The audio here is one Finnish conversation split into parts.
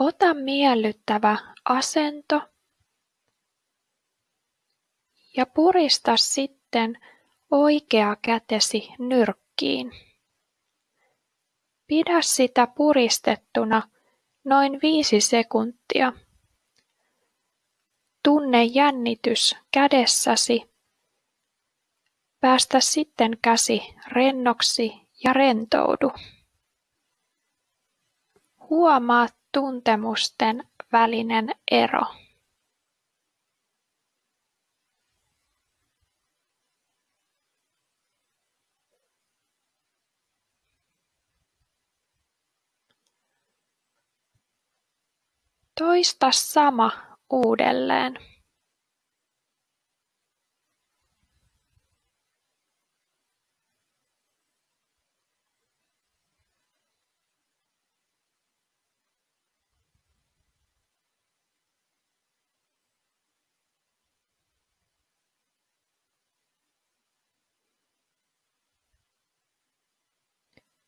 Ota miellyttävä asento ja purista sitten oikea kätesi nyrkkiin. Pidä sitä puristettuna noin viisi sekuntia. Tunne jännitys kädessäsi. Päästä sitten käsi rennoksi ja rentoudu. Huomaa tuntemusten välinen ero. Toista sama uudelleen.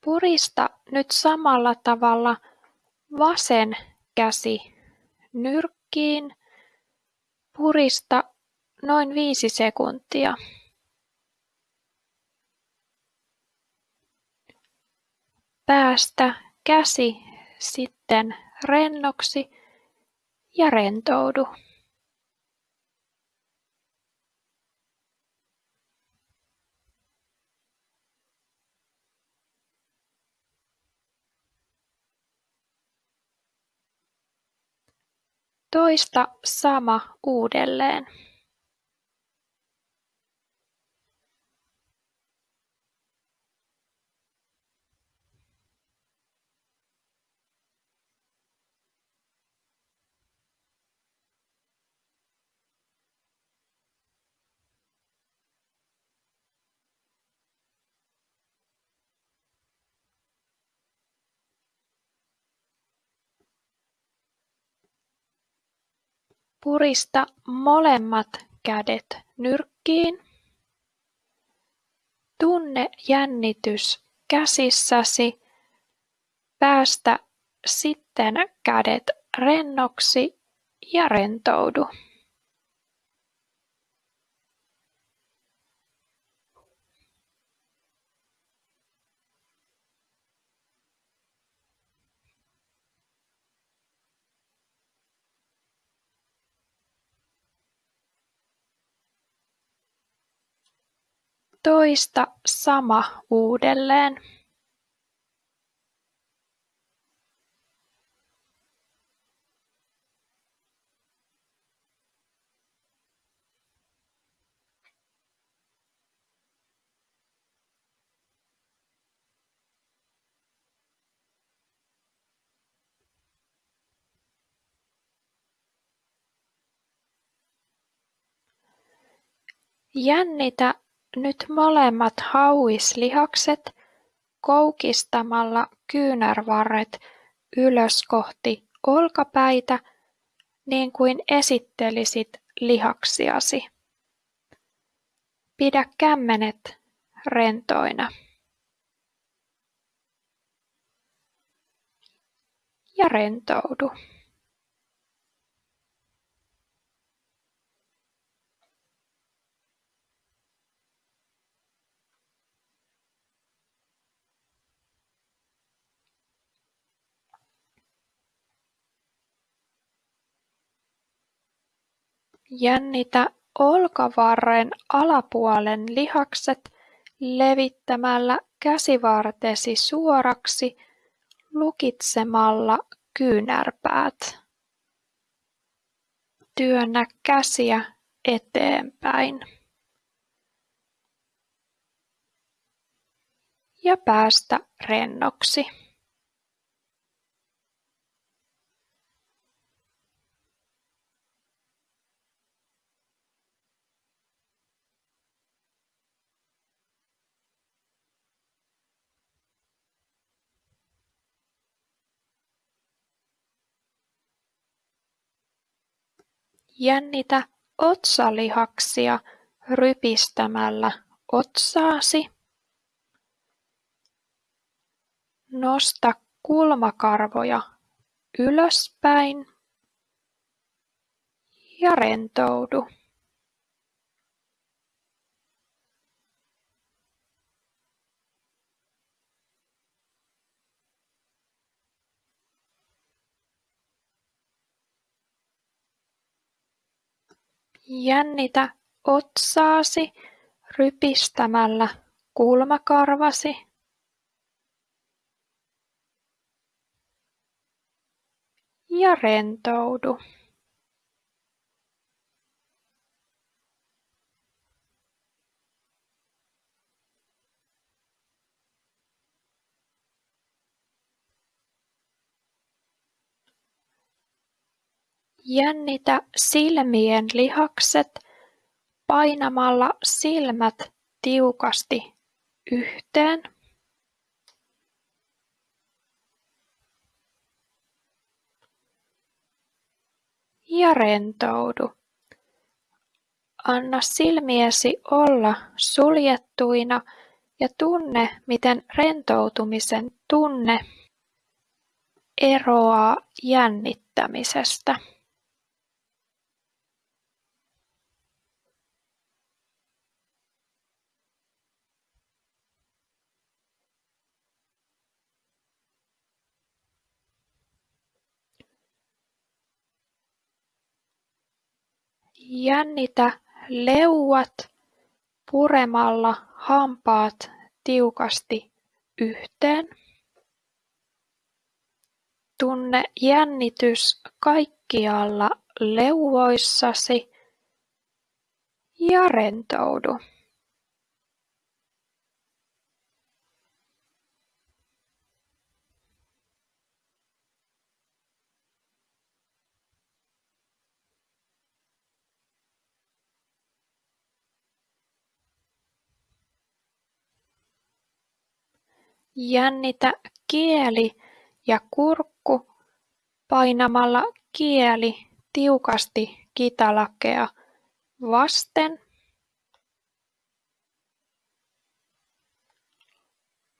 Purista nyt samalla tavalla vasen käsi nyrkkiin. Purista noin viisi sekuntia. Päästä käsi sitten rennoksi ja rentoudu. Toista sama uudelleen. Purista molemmat kädet nyrkkiin. Tunne jännitys käsissäsi. Päästä sitten kädet rennoksi ja rentoudu. Toista sama uudelleen. Jännitä nyt molemmat hauislihakset koukistamalla kyynärvarret ylös kohti olkapäitä niin kuin esittelisit lihaksiasi. Pidä kämmenet rentoina. Ja rentoudu. Jännitä olkavarren alapuolen lihakset levittämällä käsivartesi suoraksi lukitsemalla kyynärpäät. Työnnä käsiä eteenpäin. Ja päästä rennoksi. Jännitä otsalihaksia rypistämällä otsaasi. Nosta kulmakarvoja ylöspäin ja rentoudu. Jännitä otsaasi rypistämällä kulmakarvasi ja rentoudu. Jännitä silmien lihakset painamalla silmät tiukasti yhteen. Ja rentoudu. Anna silmiesi olla suljettuina ja tunne, miten rentoutumisen tunne eroaa jännittämisestä. Jännitä leuat puremalla hampaat tiukasti yhteen. Tunne jännitys kaikkialla leuvoissasi ja rentoudu. Jännitä kieli ja kurkku painamalla kieli tiukasti kitalakea vasten.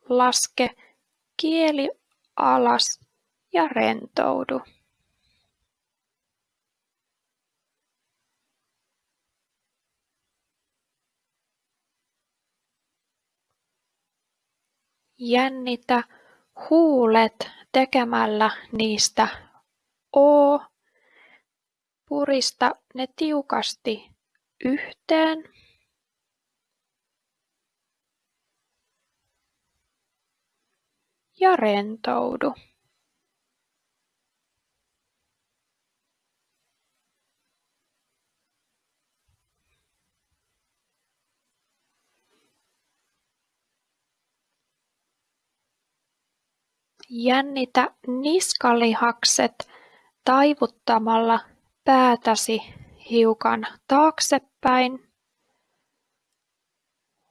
Laske kieli alas ja rentoudu. Jännitä huulet tekemällä niistä O. Purista ne tiukasti yhteen. Ja rentoudu. Jännitä niskalihakset taivuttamalla päätäsi hiukan taaksepäin.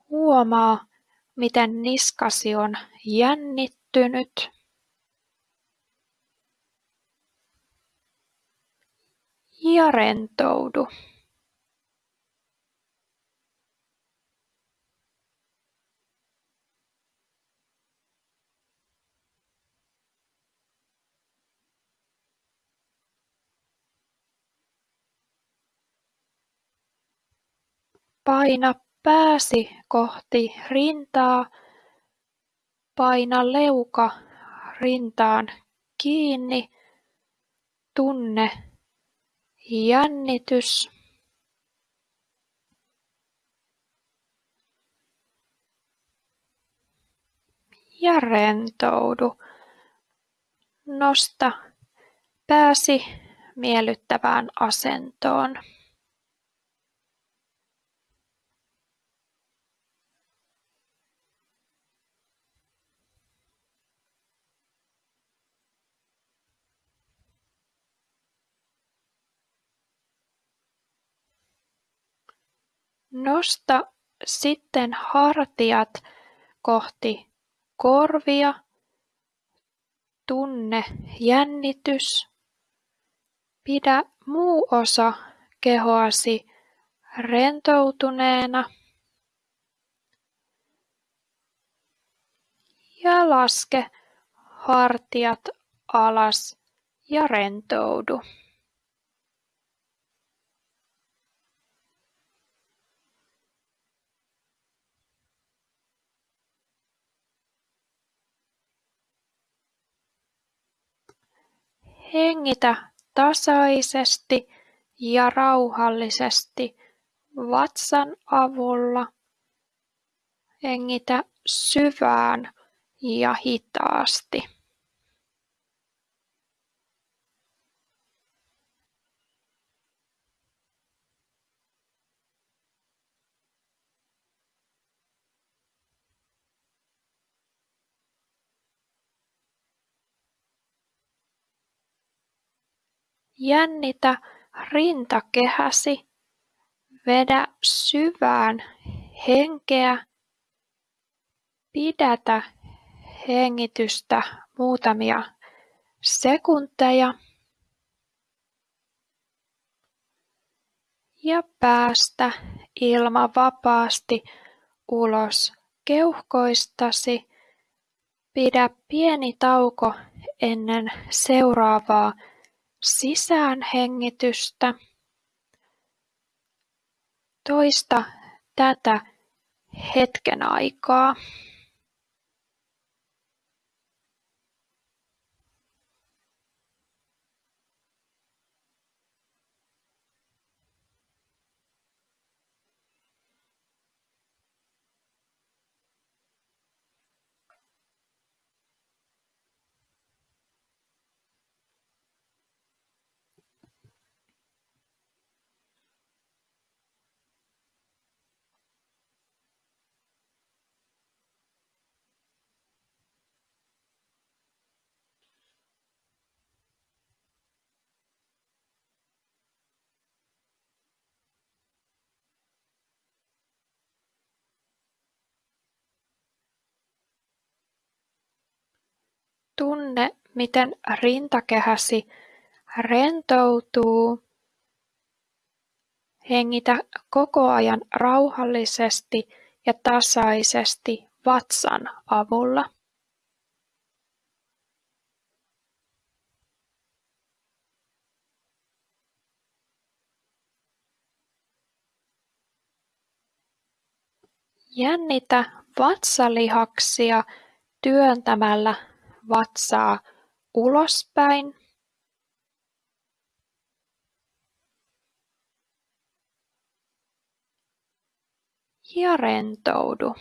Huomaa, miten niskasi on jännittynyt. Ja rentoudu. Paina pääsi kohti rintaa, paina leuka rintaan kiinni, tunne jännitys. Ja rentoudu. Nosta pääsi miellyttävään asentoon. Nosta sitten hartiat kohti korvia. Tunne jännitys. Pidä muu osa kehoasi rentoutuneena. Ja laske hartiat alas ja rentoudu Hengitä tasaisesti ja rauhallisesti vatsan avulla. Hengitä syvään ja hitaasti. Jännitä rintakehäsi, vedä syvään henkeä, pidätä hengitystä muutamia sekunteja ja päästä ilma vapaasti ulos keuhkoistasi. Pidä pieni tauko ennen seuraavaa sisäänhengitystä. Toista tätä hetken aikaa. Tunne, miten rintakehäsi rentoutuu. Hengitä koko ajan rauhallisesti ja tasaisesti vatsan avulla. Jännitä vatsalihaksia työntämällä vatsaa ulospäin ja rentoudu.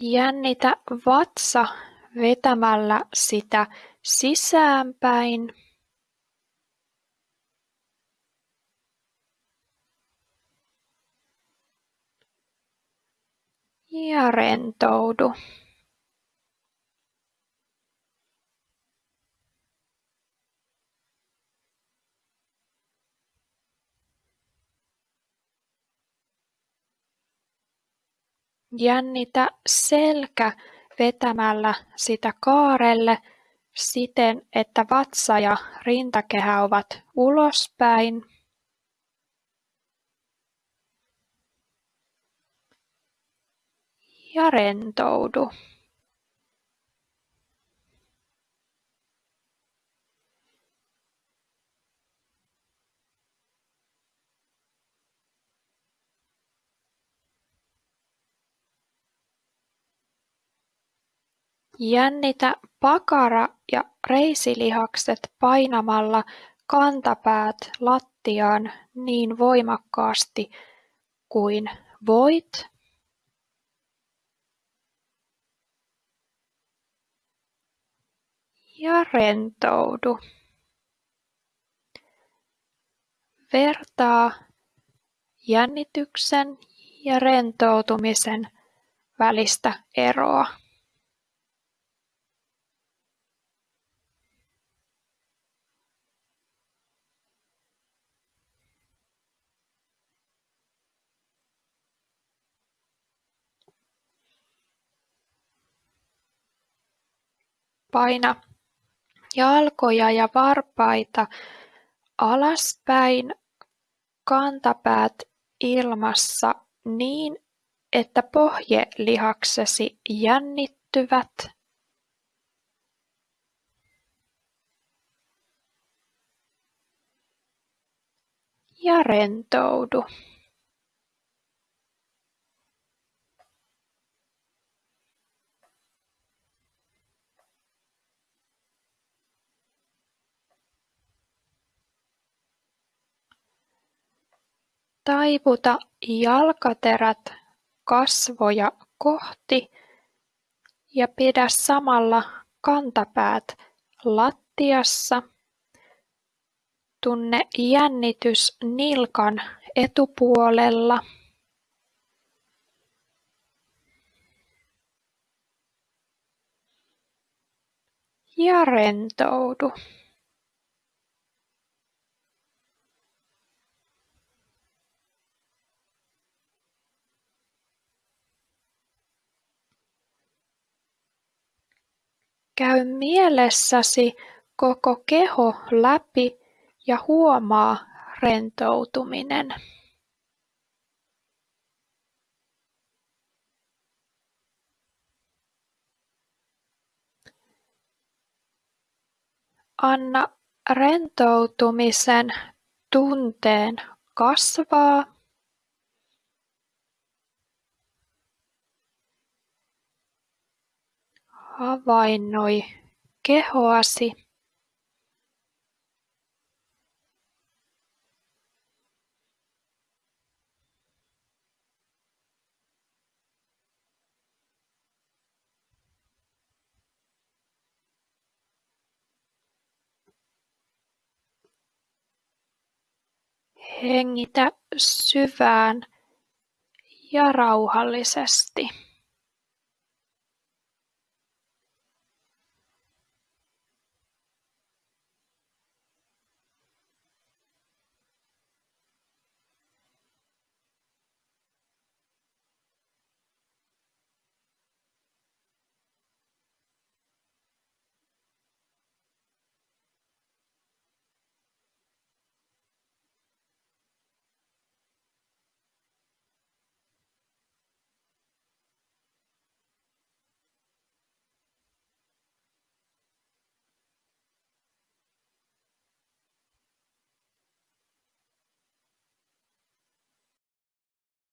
Jännitä vatsa vetämällä sitä sisäänpäin ja rentoudu. Jännitä selkä vetämällä sitä kaarelle siten, että vatsa ja rintakehä ovat ulospäin. Ja rentoudu. Jännitä pakara- ja reisilihakset painamalla kantapäät lattiaan niin voimakkaasti kuin voit. Ja rentoudu. Vertaa jännityksen ja rentoutumisen välistä eroa. Paina jalkoja ja varpaita alaspäin kantapäät ilmassa niin, että pohjelihaksesi jännittyvät. Ja rentoudu Taivuta jalkaterät kasvoja kohti ja pidä samalla kantapäät lattiassa. Tunne jännitys nilkan etupuolella. Ja rentoudu. Käy mielessäsi koko keho läpi ja huomaa rentoutuminen. Anna rentoutumisen tunteen kasvaa Havainnoi kehoasi Hengitä syvään ja rauhallisesti.